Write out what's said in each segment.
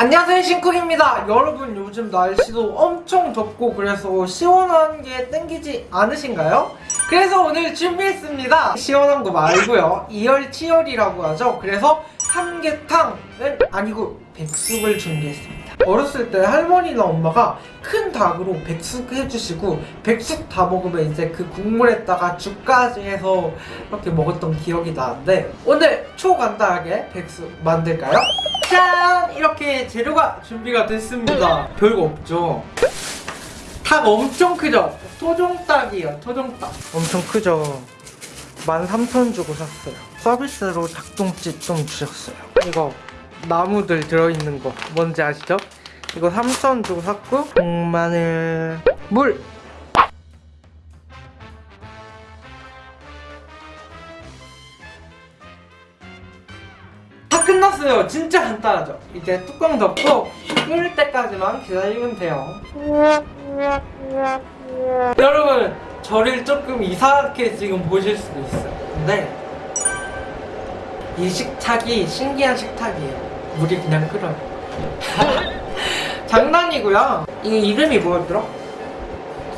안녕하세요 신쿡입니다. 여러분 요즘 날씨도 엄청 덥고 그래서 시원한 게 땡기지 않으신가요? 그래서 오늘 준비했습니다. 시원한 거 말고요. 이열치열이라고 하죠. 그래서 삼계탕은 아니고 백숙을 준비했습니다. 어렸을 때 할머니나 엄마가 큰 닭으로 백숙 해주시고 백숙 다 먹으면 이제 그 국물에다가 죽까지 해서 이렇게 먹었던 기억이 나는데 오늘 초간단하게 백숙 만들까요? 짠! 이렇게 재료가 준비가 됐습니다. 별거 없죠? 닭 엄청 크죠? 토종닭이에요 토종닭. 엄청 크죠. 13,000원 주고 샀어요. 서비스로 닭똥집 좀 주셨어요. 이거 나무들 들어있는 거 뭔지 아시죠? 이거 3,000원 주고 샀고 마늘 물 간단하죠. 이제 뚜껑 덮고 끓을 때까지만 기다리면 돼요. 여러분 저를 조금 이상하게 지금 보실 수도 있어요. 근데 이 식탁이 신기한 식탁이에요. 물이 그냥 끓어요 장난이고요. 이 이름이 뭐였더라?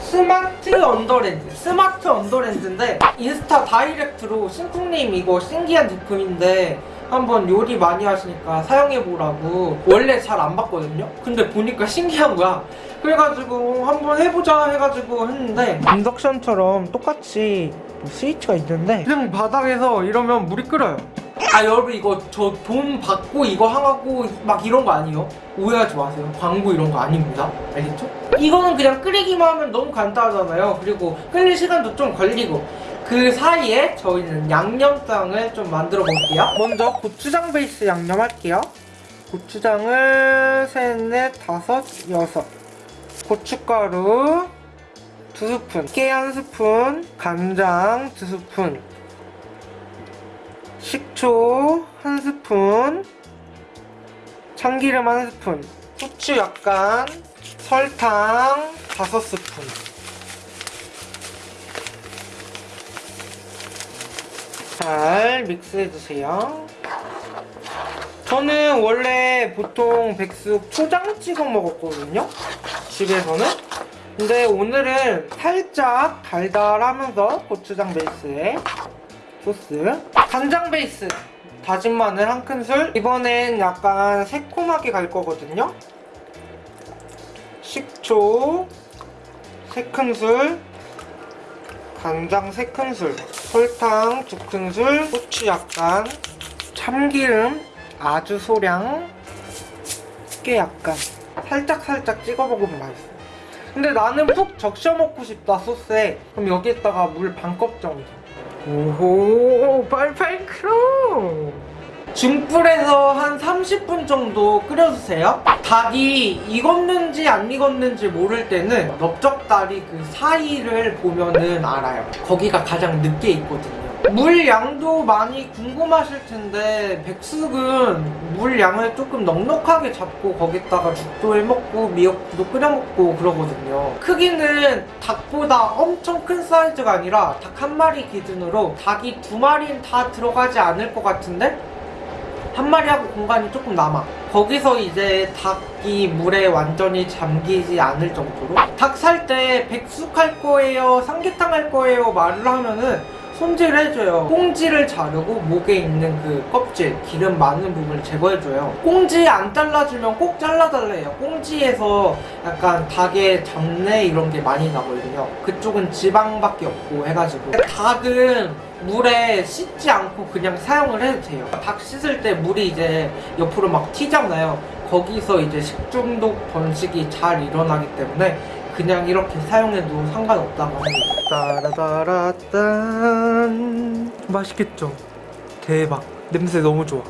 스마트 언더랜드. 스마트 언더랜드인데 인스타 direct로 신쿵님 이거 신기한 제품인데 한번 요리 많이 하시니까 사용해보라고. 원래 잘 안 봤거든요? 근데 보니까 신기한 거야. 그래가지고 한번 해보자 해가지고 했는데 인덕션처럼 똑같이 뭐 스위치가 있는데 그냥 바닥에서 이러면 물이 끓어요. 아 여러분 이거 저 돈 받고 이거 하고 막 이런 거 아니에요? 오해하지 마세요. 광고 이런 거 아닙니다. 알겠죠? 이거는 그냥 끓이기만 하면 너무 간단하잖아요. 그리고 끓일 시간도 좀 걸리고 그 사이에 저희는 양념장을 좀 만들어 볼게요. 먼저 고추장 베이스 양념 할게요. 고추장을 셋, 넷, 다섯, 여섯. 고춧가루 두 스푼 깨 한 스푼 간장 두 스푼 식초 한 스푼 참기름 한 스푼 후추 약간 설탕 다섯 스푼 잘 믹스해주세요. 저는 원래 보통 백숙 초장 찍어 먹었거든요 집에서는. 근데 오늘은 살짝 달달하면서 고추장 베이스에 소스 간장 베이스 다진 마늘 한 큰술. 이번엔 약간 새콤하게 갈 거거든요. 식초 3큰술 간장 3큰술 설탕 2큰술 후추 약간 참기름 아주 소량 깨 약간. 살짝살짝 찍어 먹으면 맛있어. 근데 나는 푹 적셔 먹고 싶다 소스에. 그럼 여기에다가 물 반 컵 정도. 오호 크로 중불에서 한 30분 정도 끓여주세요. 닭이 익었는지 안 익었는지 모를 때는 넓적다리 그 사이를 보면은 알아요. 거기가 가장 늦게 익거든요. 물 양도 많이 궁금하실 텐데 백숙은 물 양을 조금 넉넉하게 잡고 거기다가 죽도 해먹고 미역도 끓여먹고 그러거든요. 크기는 닭보다 엄청 큰 사이즈가 아니라 닭 한 마리 기준으로 닭이 두 마리는 다 들어가지 않을 것 같은데 한 마리하고 공간이 조금 남아. 거기서 이제 닭이 물에 완전히 잠기지 않을 정도로. 닭 살 때 백숙 할 거예요 삼계탕 할 거예요 말을 하면은 손질을 해줘요. 꽁지를 자르고 목에 있는 그 껍질 기름 많은 부분을 제거해줘요. 꽁지 안 잘라주면 꼭 잘라달래요. 꽁지에서 약간 닭의 잡내 이런 게 많이 나거든요. 그쪽은 지방밖에 없고 해가지고. 닭은 물에 씻지 않고 그냥 사용을 해도 돼요. 닭 씻을 때 물이 이제 옆으로 막 튀잖아요. 거기서 이제 식중독 번식이 잘 일어나기 때문에 그냥 이렇게 사용해도 상관없다고 따라따라딴. 맛있겠죠? 대박. 냄새 너무 좋아.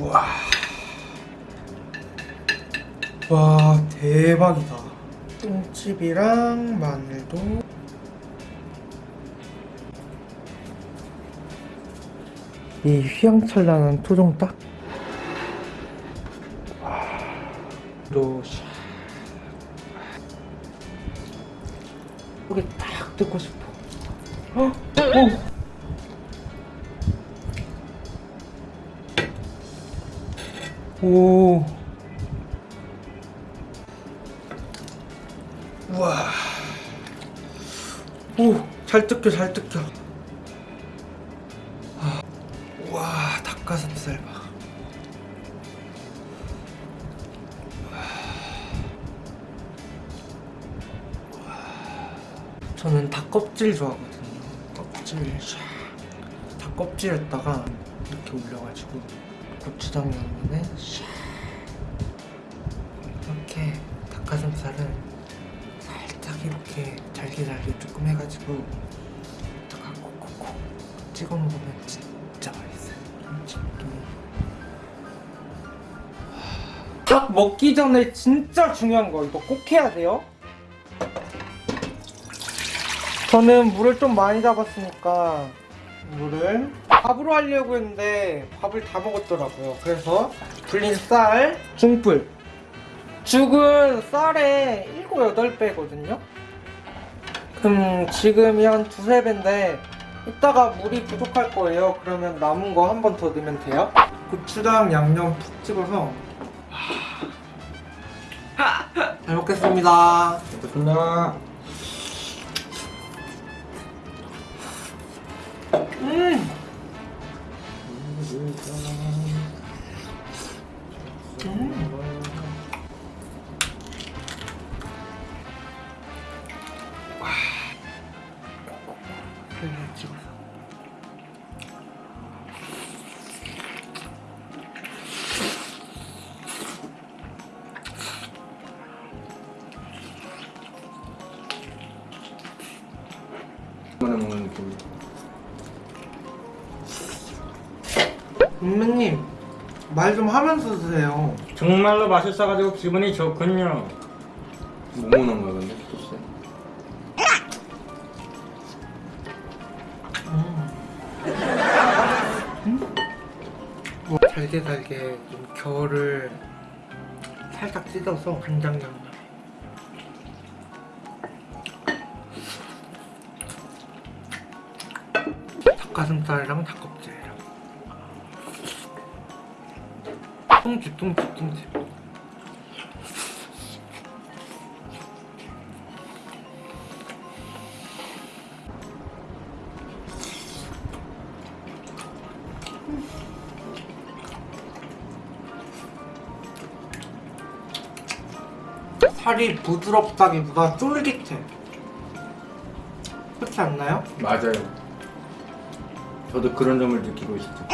우와. 와 대박이다. 똥집이랑 마늘도. 이 휘황찬란한 로여 듣고 싶어. 어? 어? 오. 우와. 오잘 뜯겨 잘 뜯겨. 저는 닭 껍질 좋아하거든요. 껍질 샥. 닭 껍질에다가 이렇게 올려가지고 고추장 양념에 샥. 이렇게 닭가슴살을 살짝 이렇게 잘게 잘게 조금 해가지고 딱 콕콕콕 찍어 먹으면 진짜 맛있어요. 김치도. 딱 먹기 전에 진짜 중요한 거 이거 꼭 해야 돼요. 저는 물을 좀 많이 잡았으니까 물을 밥으로 하려고 했는데 밥을 다 먹었더라고요. 그래서 불린 쌀, 중불. 죽은 쌀에 7, 8배거든요. 그럼 지금이 한 두세 배인데 이따가 물이 부족할 거예요. 그러면 남은 거 한 번 더 넣으면 돼요. 고추장 양념 푹 찍어서 잘 먹겠습니다. 좋습니다. 그래 찍어서. 선배님 말 좀 하면서 드세요. 정말로 맛있어가지고 기분이 좋군요. 뭐 먹는 거야 근데 글쎄. 뭐 잘게 잘게 좀 겨를 살짝 찢어서 간장 양념. 닭가슴살이랑 닭껍질 뚱집 뚱집 뚱집. 살이 부드럽다기보다 쫄깃해. 그렇지 않나요? 맞아요. 저도 그런 점을 느끼고 있죠.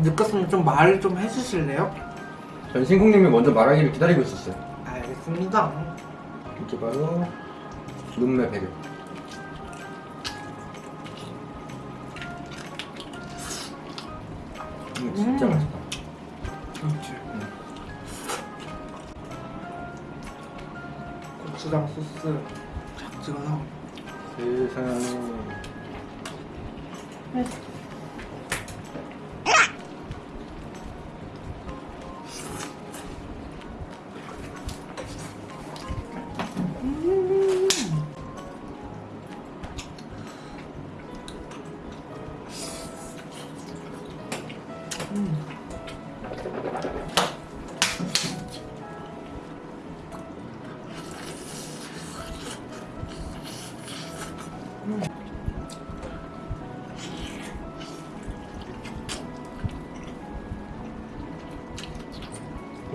느꼈으면 좀말좀 해주실래요? 전 신국님이 먼저 말하기를 기다리고 있었어요. 알겠습니다. 이게 바로 눈매 배려. 음, 진짜 음. 맛있다. 그렇지. 고추장 소스 착 찍어서 세상에.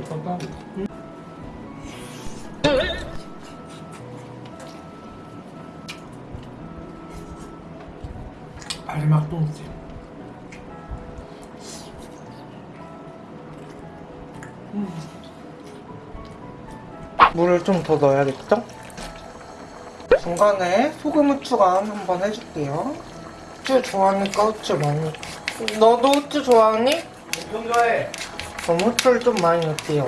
좋다. 마지막 똥집. 음. 물을 좀 더 넣어야겠죠? 중간에 소금 후추간 한번 해줄게요. 후추 좋아하니까 후추 많이. 너도 후추 좋아하니? 엄청 좋아해. 후추를 좀 많이 넣을게요.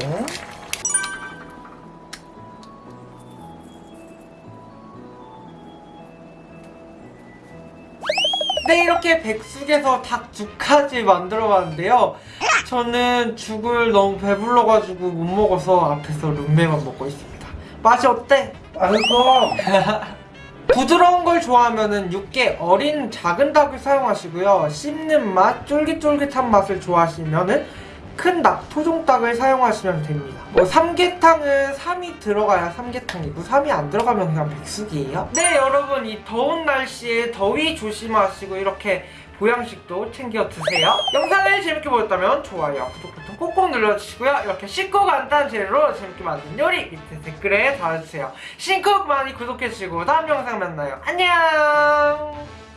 네 이렇게 백숙에서 닭죽까지 만들어봤는데요 저는 죽을 너무 배불러가지고 못 먹어서 앞에서 룸메만 먹고 있습니다 맛이 어때? 맛있어. 부드러운 걸 좋아하면 육개 어린 작은 닭을 사용하시고요 씹는 맛, 쫄깃쫄깃한 맛을 좋아하시면 큰 닭, 토종닭을 사용하시면 됩니다. 뭐 삼계탕은 3이 들어가야 삼계탕이고 3이 안 들어가면 그냥 백숙이에요. 네 여러분 이 더운 날씨에 더위 조심하시고 이렇게 보양식도 챙겨 드세요. 영상을 재밌게 보셨다면 좋아요, 구독 버튼 꼭꼭 눌러주시고요. 이렇게 쉽고 간단한 재료로 재밌게 만든 요리 밑에 댓글에 달아주세요. 신쿡 많이 구독해주시고 다음 영상 만나요. 안녕!